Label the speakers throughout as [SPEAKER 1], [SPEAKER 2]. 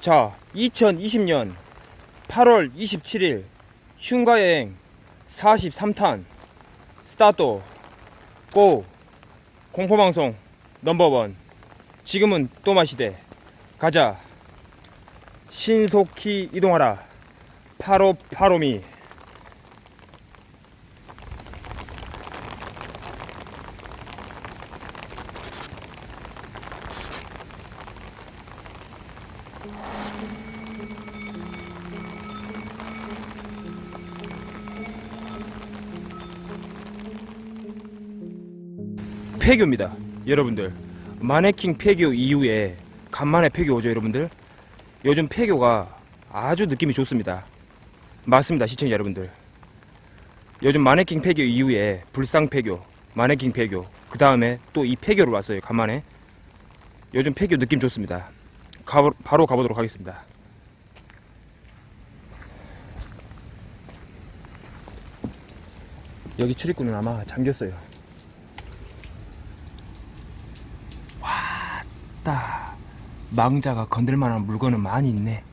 [SPEAKER 1] 자, 2020년 8월 27일 흉가여행 43탄 스타트. 고! 공포방송 넘버원. 지금은 또 마시대. 가자. 신속히 이동하라. 파로 파로미 폐교입니다 여러분들. 마네킹 폐교 이후에 간만에 폐교 오죠 여러분들? 요즘 폐교가 아주 느낌이 좋습니다. 맞습니다 시청자 여러분들. 요즘 마네킹 폐교 이후에 불상 폐교 마네킹 폐교 그 다음에 또 이 폐교를 왔어요 간만에. 요즘 폐교 느낌 좋습니다. 가, 바로 가보도록 하겠습니다. 여기 출입구는 아마 잠겼어요 왔다 망자가 건들만한 물건은 많이 있네.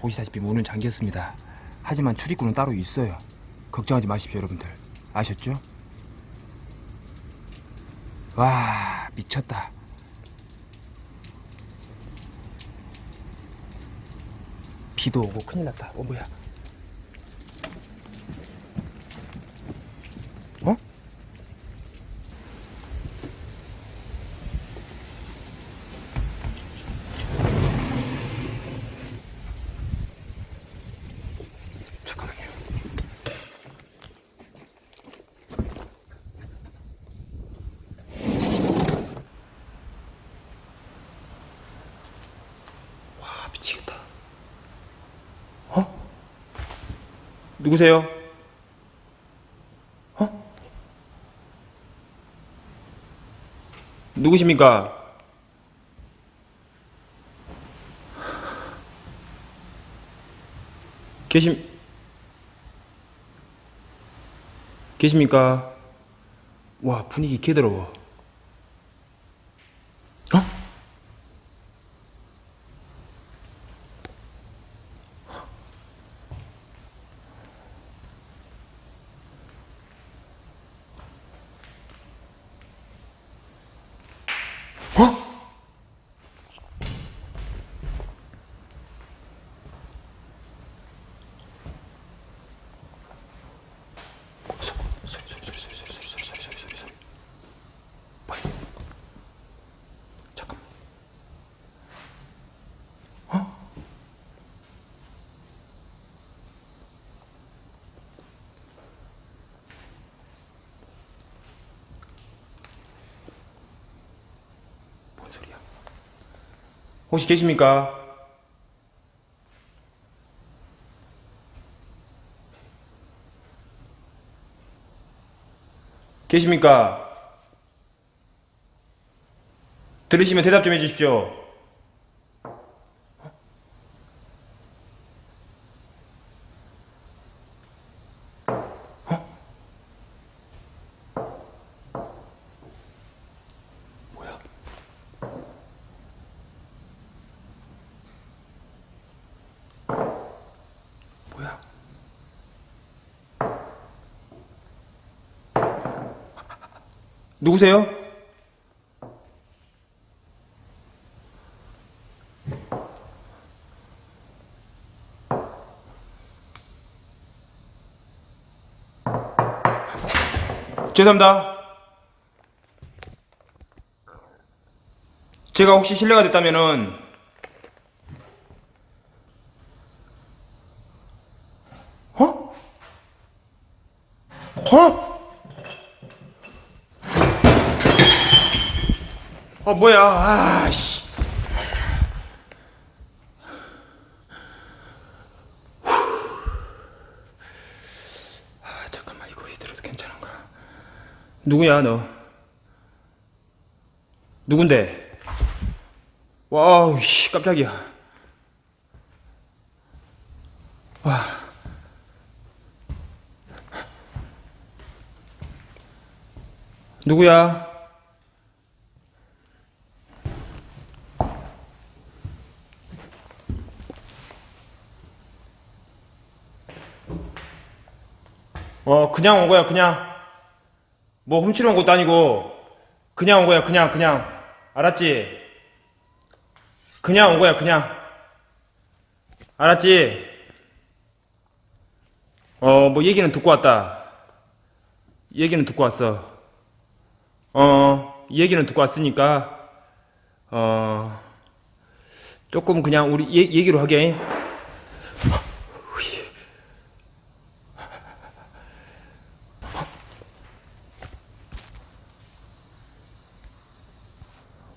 [SPEAKER 1] 보시다시피 문은 잠겼습니다. 하지만 출입구는 따로 있어요. 걱정하지 마십시오 여러분들. 아셨죠? 와 미쳤다. 비도 오고 큰일 났다. 어 뭐야 어? 잠깐만요 와 미치겠다 어? 누구세요? 어? 누구십니까? 계심 계십니까? 와 분위기 개더러워 혹시 계십니까? 계십니까? 들으시면 대답 좀 해주십시오. 뭐야? 누구세요? 죄송합니다. 제가 혹시 실례가 됐다면은 어? 어? 어 뭐야? 아씨. 아 잠깐만. 이거 이대로도 괜찮은가? 누구야 너? 누군데? 와우 씨 깜짝이야. 와. 누구야? 어 그냥 온 거야 그냥. 뭐 훔치러 온 것도 아니고. 그냥 온 거야 그냥 그냥. 알았지? 그냥 온 거야 그냥. 알았지? 어 뭐 얘기는 듣고 왔다. 얘기는 듣고 왔어. 어 얘기는 듣고 왔으니까 어 조금 그냥 우리 얘, 얘기로 하게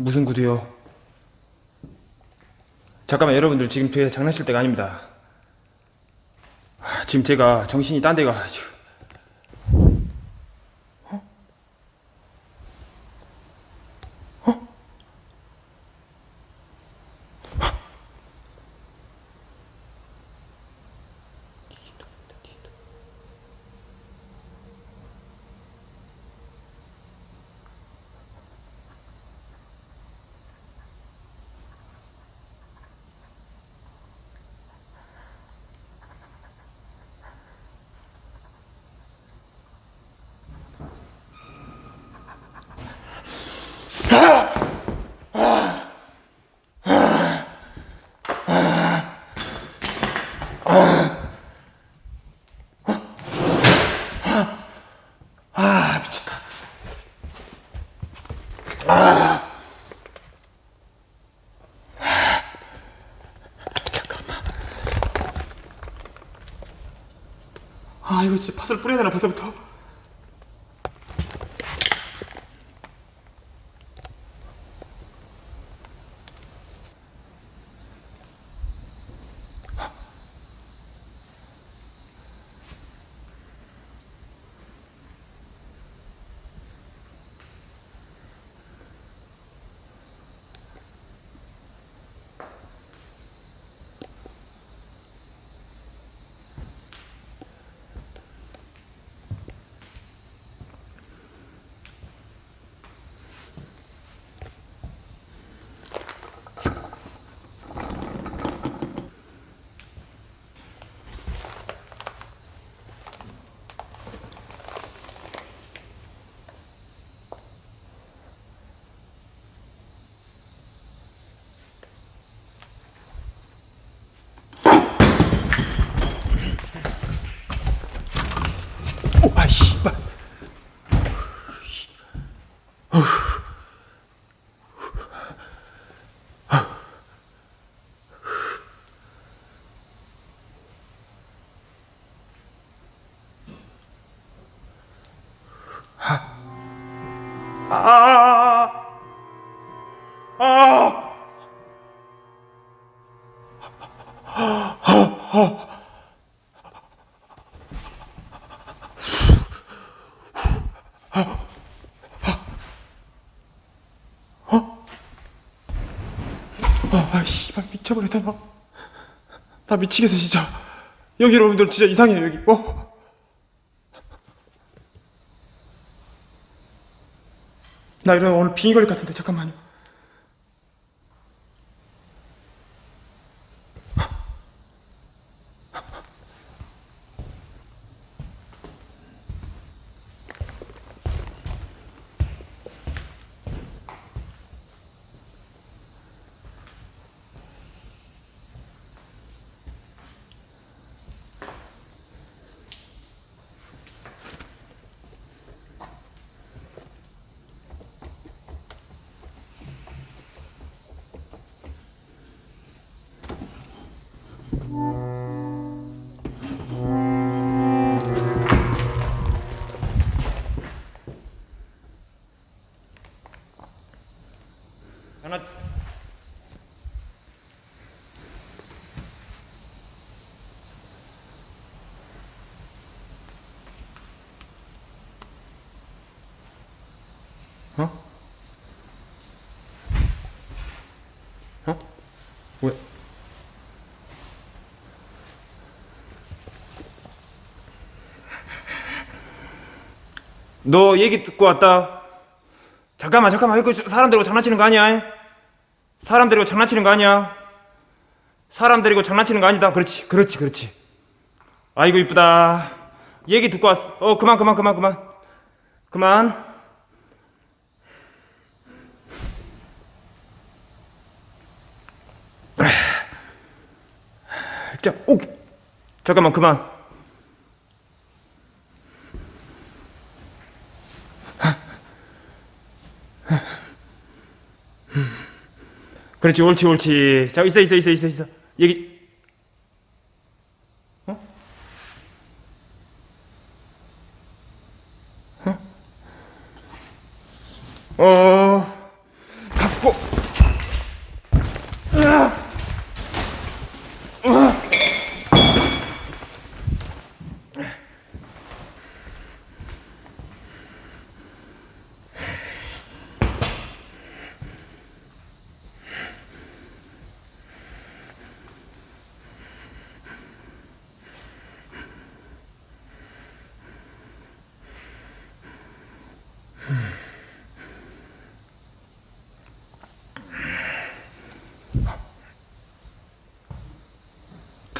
[SPEAKER 1] 무슨 구두요? 잠깐만 여러분들 지금 제 장난칠 때가 아닙니다. 아, 지금 제가 정신이 딴 데가 지금. 진짜 팥을 뿌려야 되나 벌써부터? 오, 아, 씨발. 아, 아, 아, 아. 아, 씨발 미쳐버렸다 나. 나 미치겠어 진짜. 여기 여러분들 진짜 이상해요 여기. 어? 나 이런 오늘 빙의 걸릴 것 같은데 잠깐만요. 어? 어? 왜? 너 얘기 듣고 왔다. 잠깐만, 잠깐만. 이거 사람 데리고 장난치는 거 아니야? 사람 데리고 장난치는 거 아니야? 사람 데리고 장난치는 거 아니다. 그렇지, 그렇지, 그렇지. 아이고, 이쁘다. 얘기 듣고 왔어. 어, 그만, 그만, 그만, 그만. 그만. 자, 오! 잠깐만, 그만. 그렇지, 옳지, 옳지. 자, 있어, 있어, 있어, 있어, 있어. 얘기.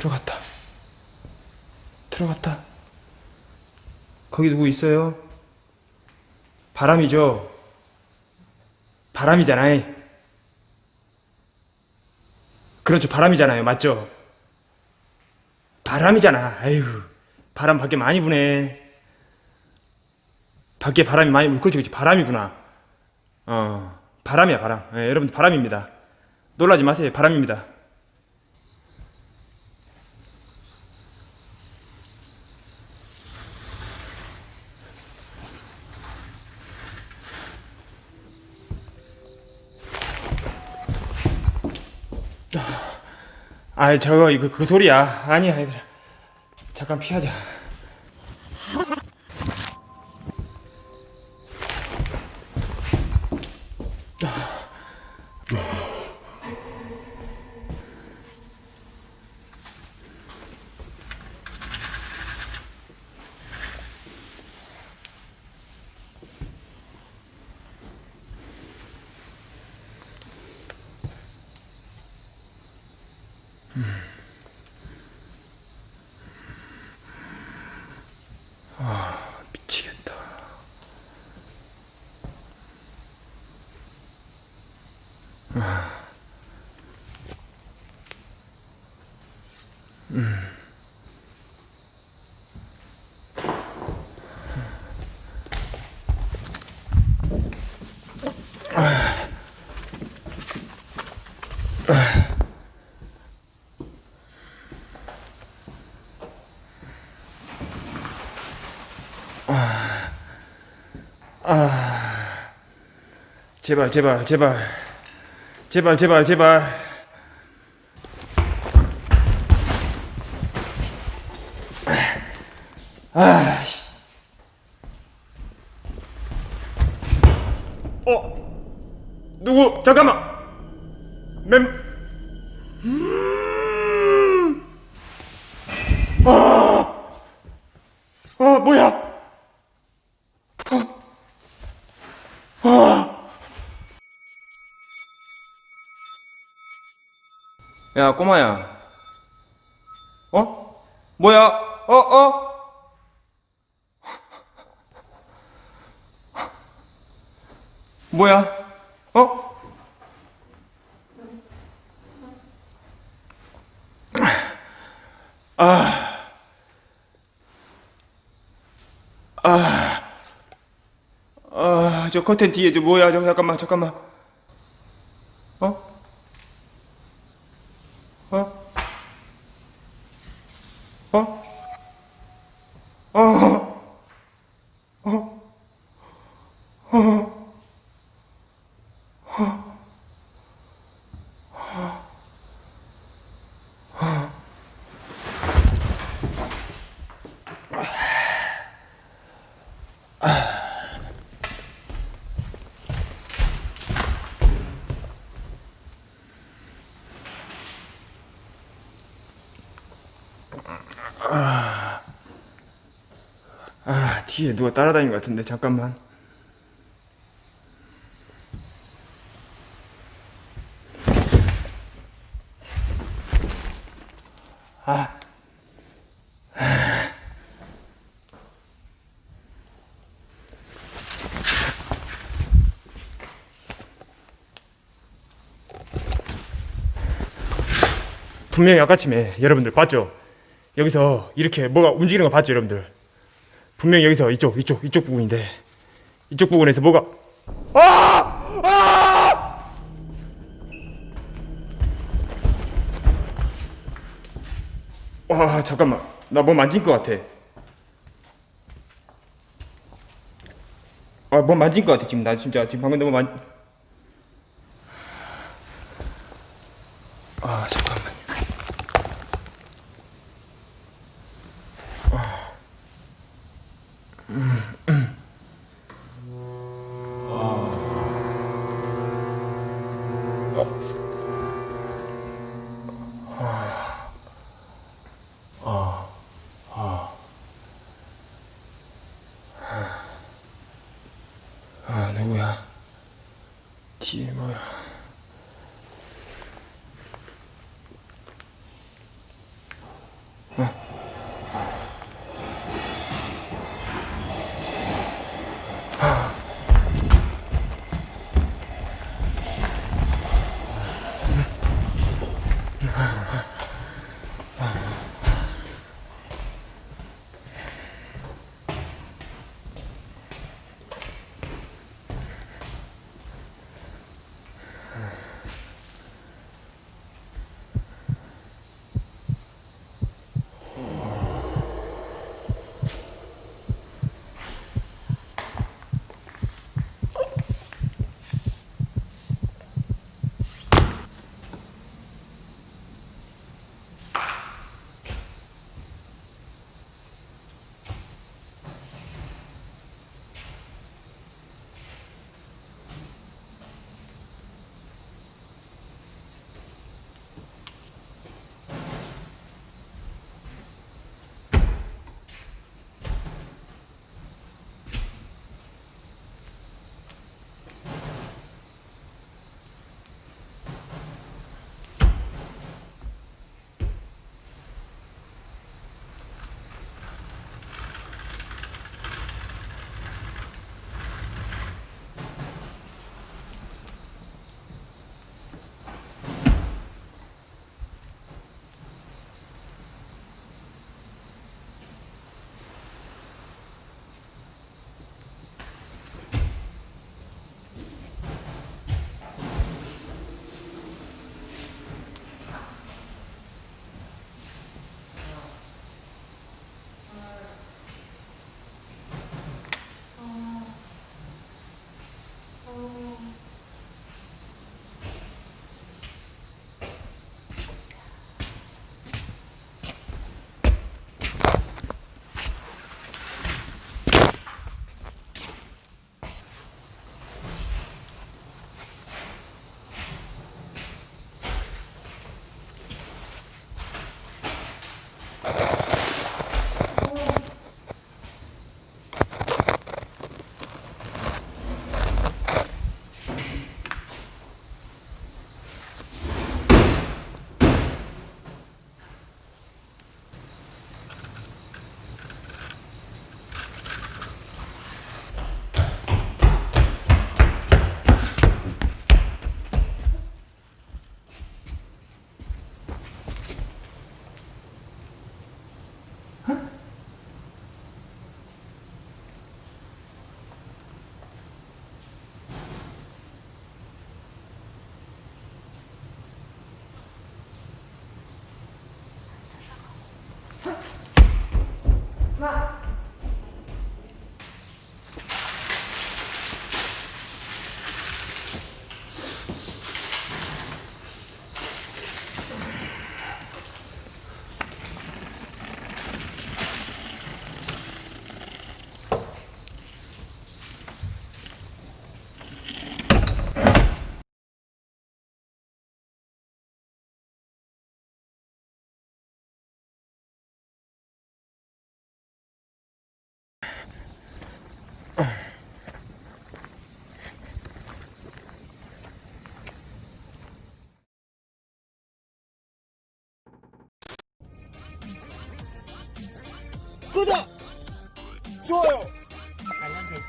[SPEAKER 1] 들어갔다. 들어갔다. 거기 누구 있어요? 바람이죠? 바람이잖아요. 그렇죠. 바람이잖아요. 맞죠? 바람이잖아. 아유, 바람 밖에 많이 부네. 밖에 바람이 많이 불, 그렇지, 그렇지. 바람이구나. 어, 바람이야, 바람. 예, 여러분, 바람입니다. 놀라지 마세요. 바람입니다. 아, 저거 이거 그 소리야. 아니야, 얘들아. 잠깐 피하자. 제발, 제발, 제발. 제발, 제발, 제발. 아, 야, 꼬마야. 어? 뭐야? 어, 어? 뭐야? 어? 아. 아. 아, 저 커튼 뒤에 저 뭐야? 저 잠깐만, 잠깐만. 씨 누가 따라다닌 것 같은데 잠깐만 아 분명히 아까쯤에 여러분들 봤죠? 여기서 이렇게 뭐가 움직이는 거 봤죠 여러분들? 분명히 여기서 이쪽 이쪽 이쪽 부분인데 이쪽 부분에서 뭐가 아! 아! 와 잠깐만 나 뭐 만진 것 같아 아뭐 만진 것 같아 지금 나 진짜 지금 방금 너무 만 아 뒤에 뭐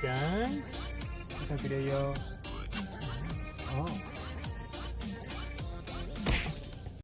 [SPEAKER 2] 설정
[SPEAKER 1] 부탁드려요